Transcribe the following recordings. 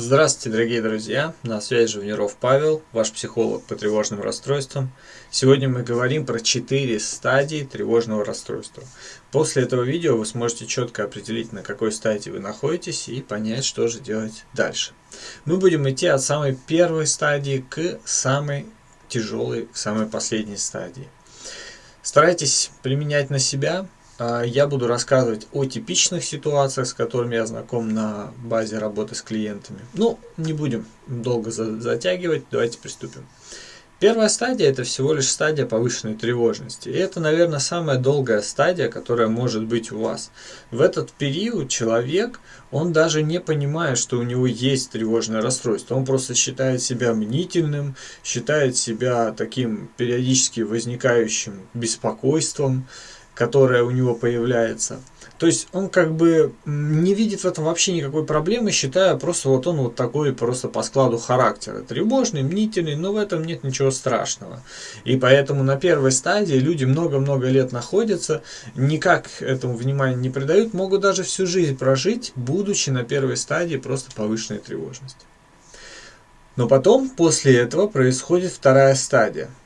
Здравствуйте, дорогие друзья! На связи Живниров Павел, ваш психолог по тревожным расстройствам. Сегодня мы говорим про 4 стадии тревожного расстройства. После этого видео вы сможете четко определить, на какой стадии вы находитесь и понять, что же делать дальше. Мы будем идти от самой первой стадии к самой тяжелой, к самой последней стадии. Старайтесь применять на себя, я буду рассказывать о типичных ситуациях, с которыми я знаком на базе работы с клиентами. Ну, не будем долго затягивать, давайте приступим. Первая стадия – это всего лишь стадия повышенной тревожности. И это, наверное, самая долгая стадия, которая может быть у вас. В этот период человек, он даже не понимает, что у него есть тревожное расстройство. Он просто считает себя мнительным, считает себя таким периодически возникающим беспокойством, которая у него появляется. То есть он как бы не видит в этом вообще никакой проблемы, считая просто вот он вот такой просто по складу характера. Тревожный, мнительный, но в этом нет ничего страшного. И поэтому на первой стадии люди много-много лет находятся, никак этому внимания не придают, могут даже всю жизнь прожить, будучи на первой стадии просто повышенной тревожности. Но потом, после этого, происходит вторая стадия –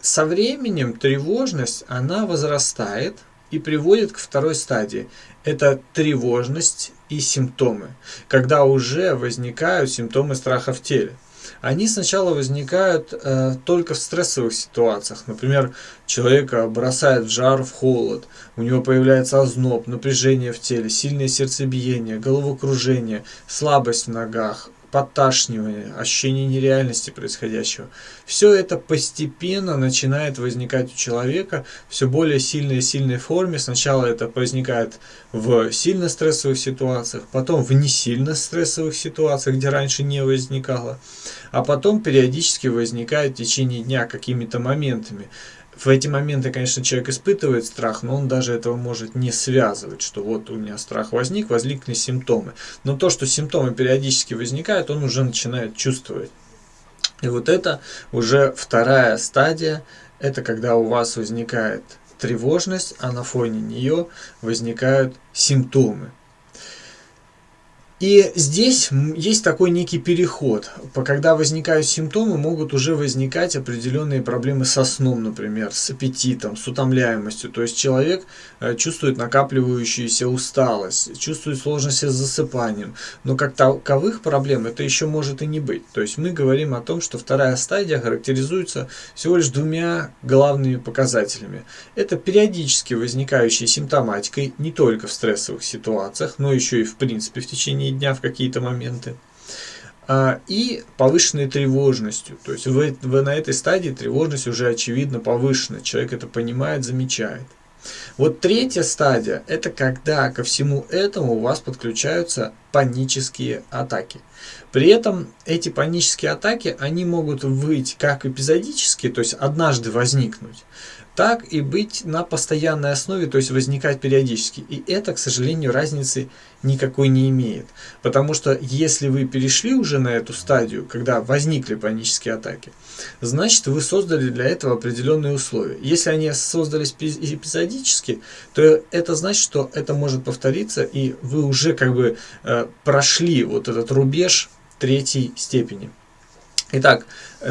со временем тревожность, она возрастает и приводит к второй стадии. Это тревожность и симптомы, когда уже возникают симптомы страха в теле. Они сначала возникают э, только в стрессовых ситуациях. Например, человека бросает в жар, в холод, у него появляется озноб, напряжение в теле, сильное сердцебиение, головокружение, слабость в ногах, подташнивание, ощущение нереальности происходящего. Все это постепенно начинает возникать у человека все более сильной и сильной форме. Сначала это возникает в сильно стрессовых ситуациях, потом в не сильно стрессовых ситуациях, где раньше не возникало, а потом периодически возникает в течение дня какими-то моментами в эти моменты, конечно, человек испытывает страх, но он даже этого может не связывать, что вот у меня страх возник, возникли симптомы. Но то, что симптомы периодически возникают, он уже начинает чувствовать. И вот это уже вторая стадия, это когда у вас возникает тревожность, а на фоне нее возникают симптомы. И здесь есть такой некий переход. Когда возникают симптомы, могут уже возникать определенные проблемы со сном, например, с аппетитом, с утомляемостью. То есть человек э, чувствует накапливающуюся усталость, чувствует сложности с засыпанием. Но как таковых проблем это еще может и не быть. То есть мы говорим о том, что вторая стадия характеризуется всего лишь двумя главными показателями. Это периодически возникающей симптоматикой не только в стрессовых ситуациях, но еще и в принципе в течение течение дня в какие-то моменты. А, и повышенной тревожностью. То есть вы, вы на этой стадии тревожность уже очевидно повышена. Человек это понимает, замечает. Вот третья стадия – это когда ко всему этому у вас подключаются панические атаки. При этом эти панические атаки, они могут быть как эпизодически, то есть однажды возникнуть, так и быть на постоянной основе, то есть возникать периодически. И это, к сожалению, разницы никакой не имеет. Потому что если вы перешли уже на эту стадию, когда возникли панические атаки, значит вы создали для этого определенные условия. Если они создались эпизодически, то это значит, что это может повториться, и вы уже как бы э, прошли вот этот рубеж третьей степени. Итак,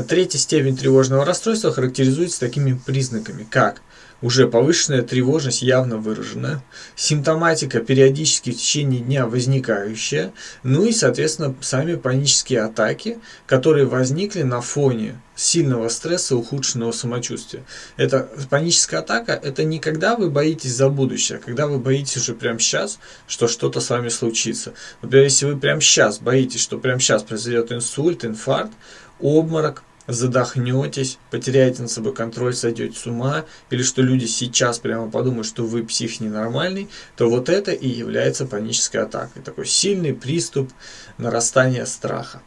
третья степень тревожного расстройства характеризуется такими признаками, как уже повышенная тревожность явно выражена, симптоматика периодически в течение дня возникающая, ну и, соответственно, сами панические атаки, которые возникли на фоне сильного стресса, ухудшенного самочувствия. Это паническая атака, это не когда вы боитесь за будущее, а когда вы боитесь уже прямо сейчас, что что-то с вами случится. Например, если вы прямо сейчас боитесь, что прямо сейчас произойдет инсульт, инфаркт, обморок, задохнетесь, потеряете над собой контроль, сойдете с ума, или что люди сейчас прямо подумают, что вы псих ненормальный, то вот это и является панической атакой. Такой сильный приступ нарастания страха.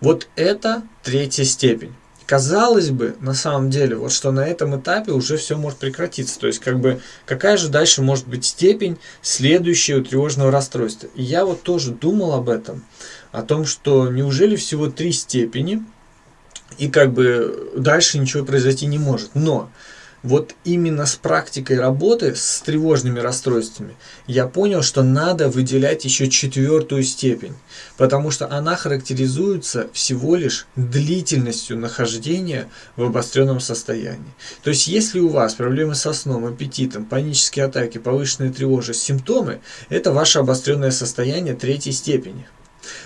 Вот это третья степень. Казалось бы, на самом деле, вот что на этом этапе уже все может прекратиться. То есть, как бы, какая же дальше может быть степень следующего тревожного расстройства. И я вот тоже думал об этом, о том, что неужели всего три степени – и как бы дальше ничего произойти не может. Но вот именно с практикой работы с тревожными расстройствами я понял, что надо выделять еще четвертую степень, потому что она характеризуется всего лишь длительностью нахождения в обостренном состоянии. То есть, если у вас проблемы со сном, аппетитом, панические атаки, повышенная тревожность, симптомы, это ваше обостренное состояние третьей степени.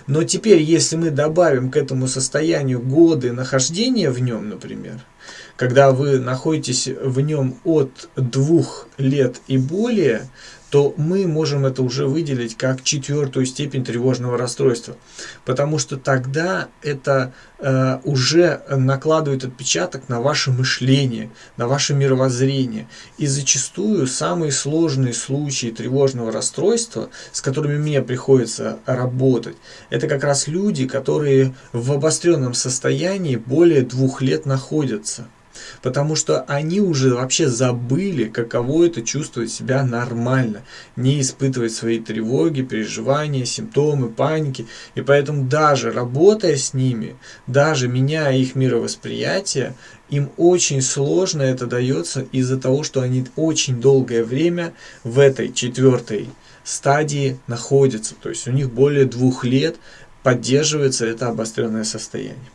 Но теперь, если мы добавим к этому состоянию годы нахождения в нем, например, когда вы находитесь в нем от двух лет и более, то мы можем это уже выделить как четвертую степень тревожного расстройства. Потому что тогда это э, уже накладывает отпечаток на ваше мышление, на ваше мировоззрение. И зачастую самые сложные случаи тревожного расстройства, с которыми мне приходится работать, это как раз люди, которые в обостренном состоянии более двух лет находятся потому что они уже вообще забыли, каково это чувствовать себя нормально, не испытывать свои тревоги, переживания, симптомы, паники. И поэтому даже работая с ними, даже меняя их мировосприятие, им очень сложно это дается из-за того, что они очень долгое время в этой четвертой стадии находятся. То есть у них более двух лет поддерживается это обостренное состояние.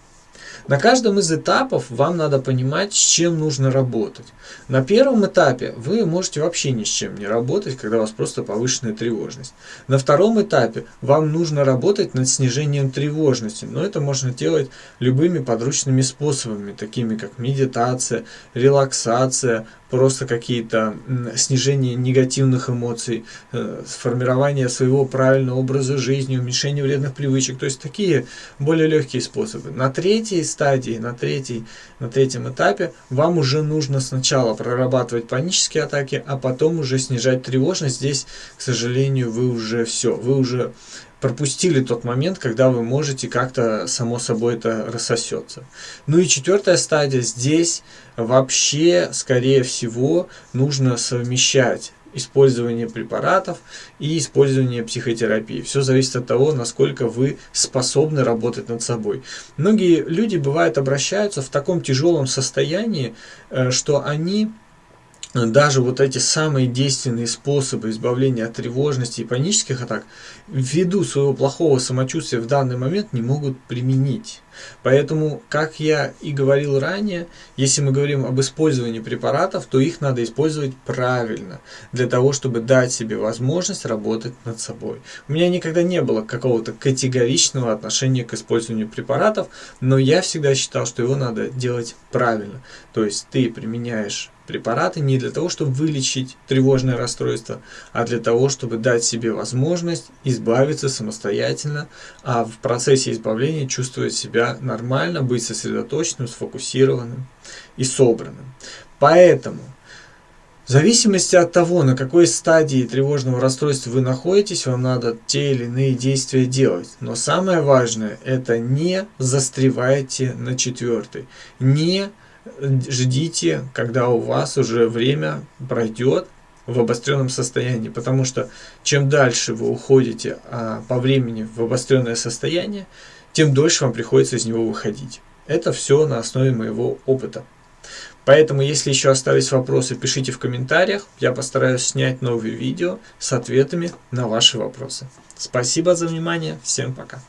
На каждом из этапов вам надо понимать, с чем нужно работать. На первом этапе вы можете вообще ни с чем не работать, когда у вас просто повышенная тревожность. На втором этапе вам нужно работать над снижением тревожности, но это можно делать любыми подручными способами, такими как медитация, релаксация, просто какие-то снижение негативных эмоций, э, сформирование своего правильного образа жизни, уменьшение вредных привычек, то есть такие более легкие способы. На третьей стадии, на, третьей, на третьем этапе вам уже нужно сначала прорабатывать панические атаки, а потом уже снижать тревожность. Здесь, к сожалению, вы уже все, вы уже пропустили тот момент, когда вы можете как-то само собой это рассосется. Ну и четвертая стадия, здесь вообще, скорее всего, нужно совмещать использование препаратов и использование психотерапии. Все зависит от того, насколько вы способны работать над собой. Многие люди, бывает, обращаются в таком тяжелом состоянии, э, что они даже вот эти самые действенные способы избавления от тревожности и панических атак ввиду своего плохого самочувствия в данный момент не могут применить. Поэтому, как я и говорил ранее, если мы говорим об использовании препаратов, то их надо использовать правильно, для того, чтобы дать себе возможность работать над собой. У меня никогда не было какого-то категоричного отношения к использованию препаратов, но я всегда считал, что его надо делать правильно. То есть ты применяешь препараты не для того, чтобы вылечить тревожное расстройство, а для того, чтобы дать себе возможность избавиться самостоятельно, а в процессе избавления чувствовать нормально, быть сосредоточенным, сфокусированным и собранным. Поэтому в зависимости от того, на какой стадии тревожного расстройства вы находитесь, вам надо те или иные действия делать. Но самое важное, это не застревайте на четвертой. Не ждите, когда у вас уже время пройдет в обостренном состоянии, потому что чем дальше вы уходите а, по времени в обостренное состояние, тем дольше вам приходится из него выходить. Это все на основе моего опыта. Поэтому, если еще остались вопросы, пишите в комментариях. Я постараюсь снять новые видео с ответами на ваши вопросы. Спасибо за внимание. Всем пока.